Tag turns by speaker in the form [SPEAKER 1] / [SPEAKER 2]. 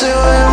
[SPEAKER 1] to